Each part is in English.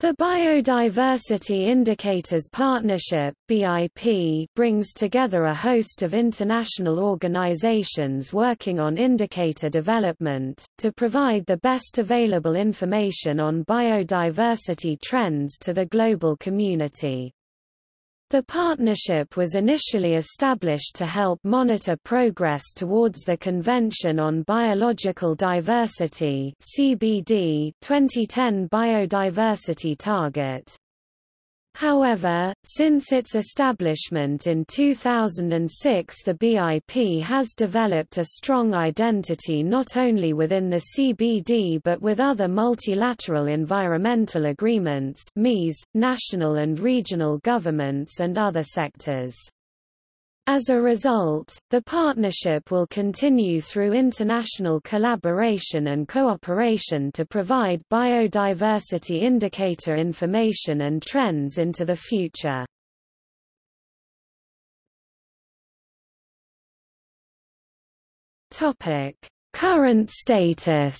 The Biodiversity Indicators Partnership BIP, brings together a host of international organizations working on indicator development, to provide the best available information on biodiversity trends to the global community. The partnership was initially established to help monitor progress towards the Convention on Biological Diversity (CBD) 2010 biodiversity target. However, since its establishment in 2006 the BIP has developed a strong identity not only within the CBD but with other multilateral environmental agreements national and regional governments and other sectors. As a result, the partnership will continue through international collaboration and cooperation to provide biodiversity indicator information and trends into the future. Current status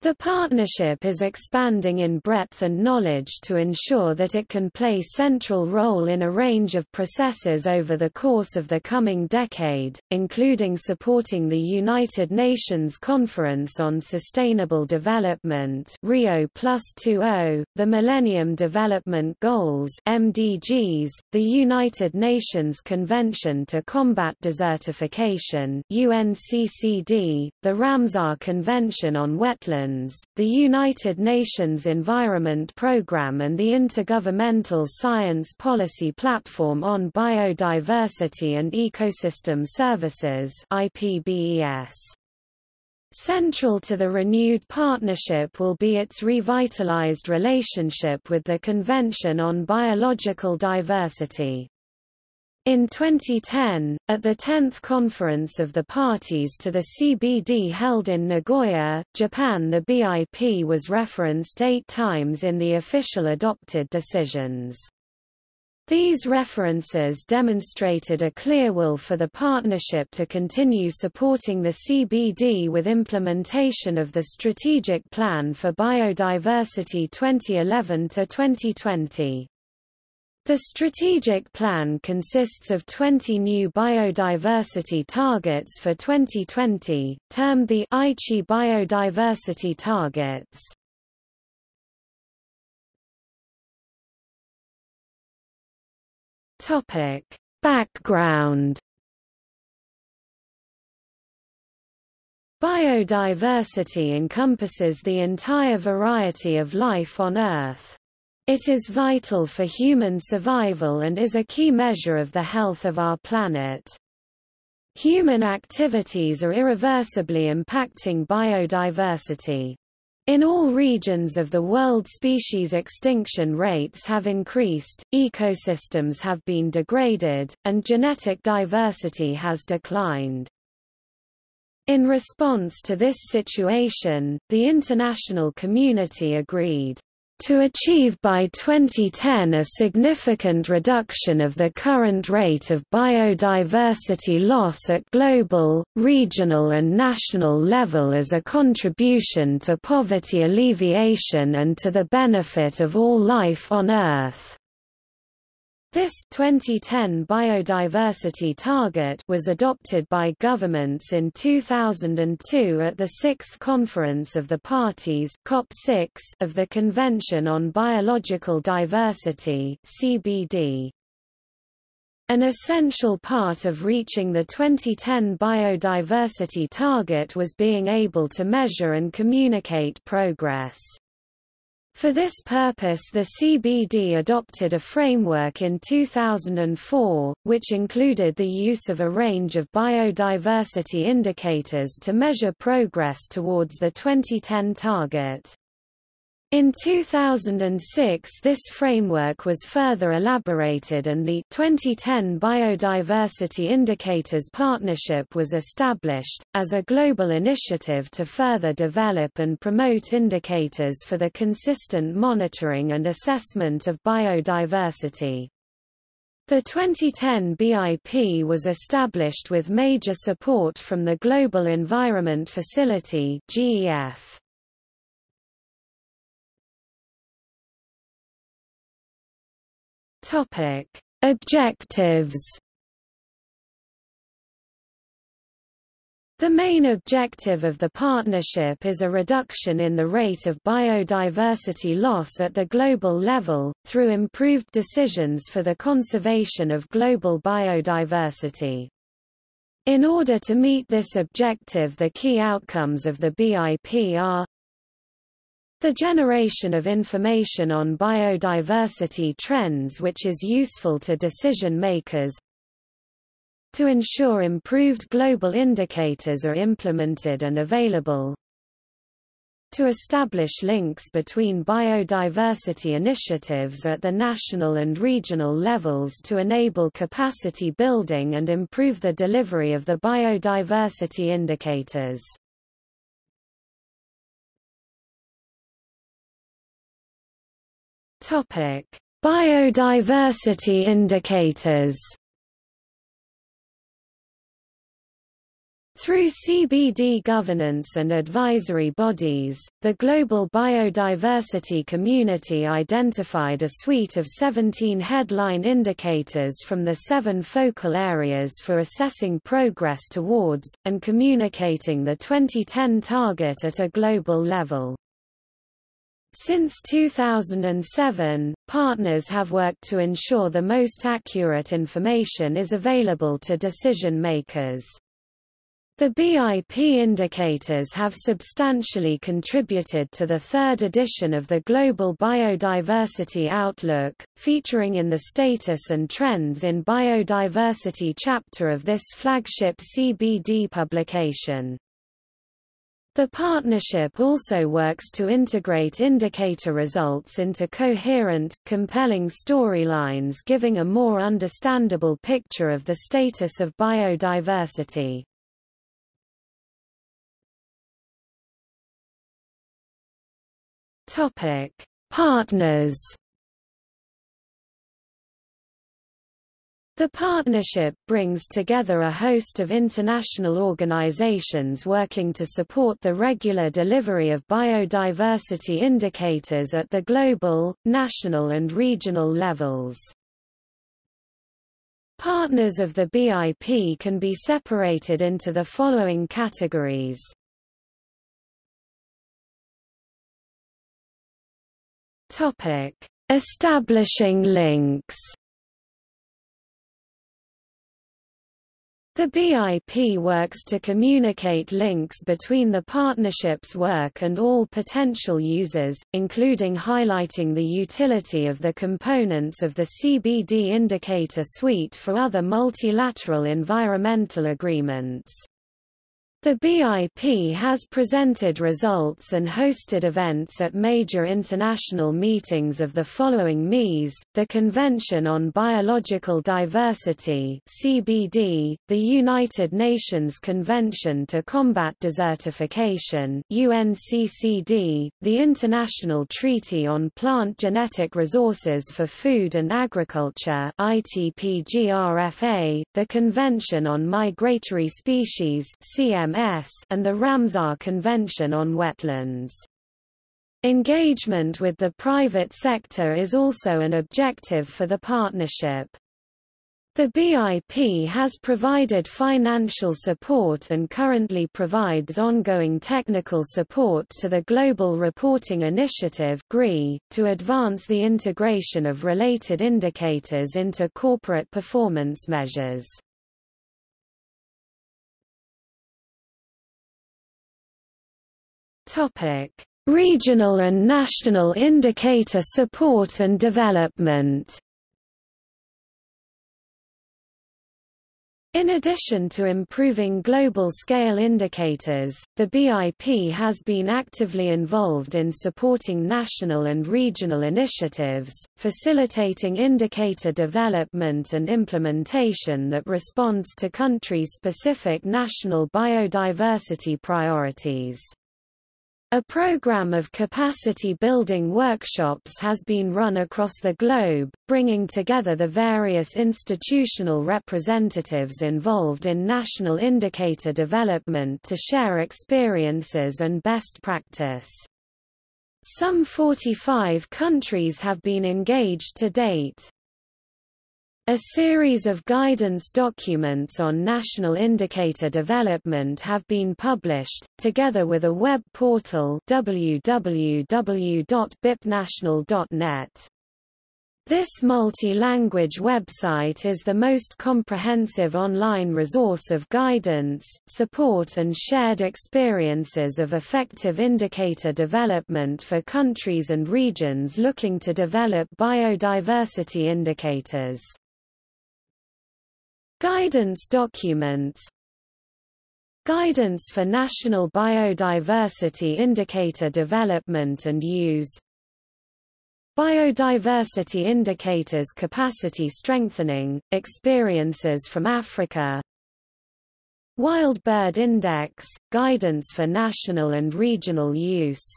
The partnership is expanding in breadth and knowledge to ensure that it can play central role in a range of processes over the course of the coming decade, including supporting the United Nations Conference on Sustainable Development Rio +20, the Millennium Development Goals MDGs, the United Nations Convention to Combat Desertification UNCCD, the Ramsar Convention on Wetlands the United Nations Environment Programme and the Intergovernmental Science Policy Platform on Biodiversity and Ecosystem Services IPBES. Central to the renewed partnership will be its revitalized relationship with the Convention on Biological Diversity. In 2010, at the 10th Conference of the Parties to the CBD held in Nagoya, Japan the BIP was referenced eight times in the official adopted decisions. These references demonstrated a clear will for the partnership to continue supporting the CBD with implementation of the Strategic Plan for Biodiversity 2011-2020. The strategic plan consists of 20 new biodiversity targets for 2020, termed the Aichi Biodiversity Targets. Topic: Background Biodiversity encompasses the entire variety of life on Earth. It is vital for human survival and is a key measure of the health of our planet. Human activities are irreversibly impacting biodiversity. In all regions of the world species extinction rates have increased, ecosystems have been degraded, and genetic diversity has declined. In response to this situation, the international community agreed to achieve by 2010 a significant reduction of the current rate of biodiversity loss at global, regional and national level as a contribution to poverty alleviation and to the benefit of all life on Earth. This 2010 biodiversity target was adopted by governments in 2002 at the 6th Conference of the Parties COP6 of the Convention on Biological Diversity CBD. An essential part of reaching the 2010 biodiversity target was being able to measure and communicate progress. For this purpose the CBD adopted a framework in 2004, which included the use of a range of biodiversity indicators to measure progress towards the 2010 target. In 2006 this framework was further elaborated and the 2010 Biodiversity Indicators Partnership was established, as a global initiative to further develop and promote indicators for the consistent monitoring and assessment of biodiversity. The 2010 BIP was established with major support from the Global Environment Facility GEF. Topic: Objectives The main objective of the partnership is a reduction in the rate of biodiversity loss at the global level, through improved decisions for the conservation of global biodiversity. In order to meet this objective the key outcomes of the BIP are the generation of information on biodiversity trends which is useful to decision makers to ensure improved global indicators are implemented and available, to establish links between biodiversity initiatives at the national and regional levels to enable capacity building and improve the delivery of the biodiversity indicators. Biodiversity indicators Through CBD governance and advisory bodies, the global biodiversity community identified a suite of 17 headline indicators from the seven focal areas for assessing progress towards, and communicating the 2010 target at a global level. Since 2007, partners have worked to ensure the most accurate information is available to decision makers. The BIP indicators have substantially contributed to the third edition of the Global Biodiversity Outlook, featuring in the Status and Trends in Biodiversity chapter of this flagship CBD publication. The partnership also works to integrate indicator results into coherent, compelling storylines giving a more understandable picture of the status of biodiversity. Partners. The partnership brings together a host of international organizations working to support the regular delivery of biodiversity indicators at the global, national and regional levels. Partners of the BIP can be separated into the following categories. Establishing links. The BIP works to communicate links between the partnership's work and all potential users, including highlighting the utility of the components of the CBD indicator suite for other multilateral environmental agreements. The BIP has presented results and hosted events at major international meetings of the following MEAs, the Convention on Biological Diversity CBD, the United Nations Convention to Combat Desertification UNCCD, the International Treaty on Plant Genetic Resources for Food and Agriculture ITPGRFA, the Convention on Migratory Species CMS and the Ramsar Convention on Wetlands. Engagement with the private sector is also an objective for the partnership. The BIP has provided financial support and currently provides ongoing technical support to the Global Reporting Initiative to advance the integration of related indicators into corporate performance measures. Topic: Regional and national indicator support and development. In addition to improving global-scale indicators, the BIP has been actively involved in supporting national and regional initiatives, facilitating indicator development and implementation that responds to country-specific national biodiversity priorities. A program of capacity-building workshops has been run across the globe, bringing together the various institutional representatives involved in national indicator development to share experiences and best practice. Some 45 countries have been engaged to date. A series of guidance documents on national indicator development have been published, together with a web portal www.bipnational.net. This multi-language website is the most comprehensive online resource of guidance, support and shared experiences of effective indicator development for countries and regions looking to develop biodiversity indicators. Guidance documents. Guidance for National Biodiversity Indicator Development and Use. Biodiversity Indicators Capacity Strengthening, Experiences from Africa. Wild Bird Index, Guidance for National and Regional Use.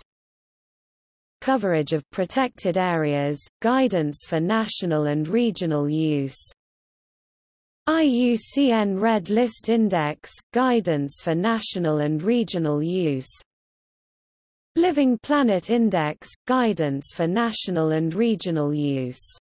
Coverage of Protected Areas, Guidance for National and Regional Use IUCN Red List Index – Guidance for national and regional use. Living Planet Index – Guidance for national and regional use